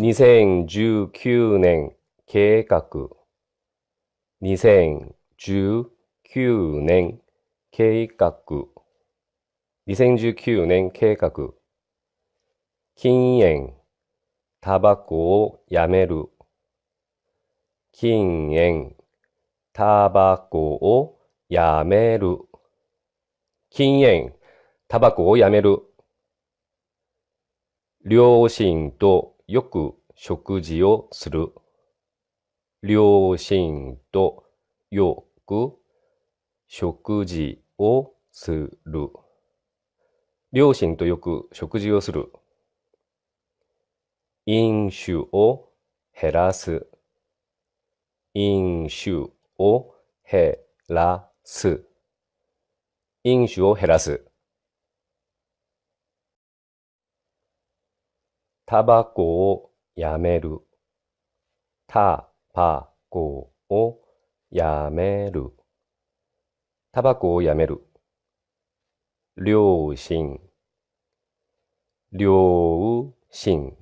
2019年計画2019年計画2019年計画禁煙。タバコをやめる。禁煙。タバコをやめる。禁煙。タバコをやめる。両親とよく食事をする。両親とよく食事をする。両親とよく食事をする。飲酒を減らす。飲酒を減らす。飲酒を減らす。タバコをやめる。タバコをやめる。タバコをやめる。両親。両親。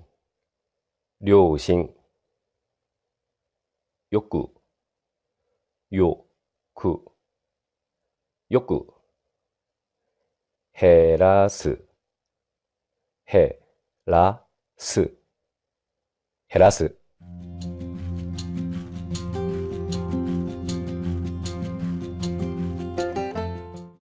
両親。よく。よく。よく。減らす。減らす。減らす。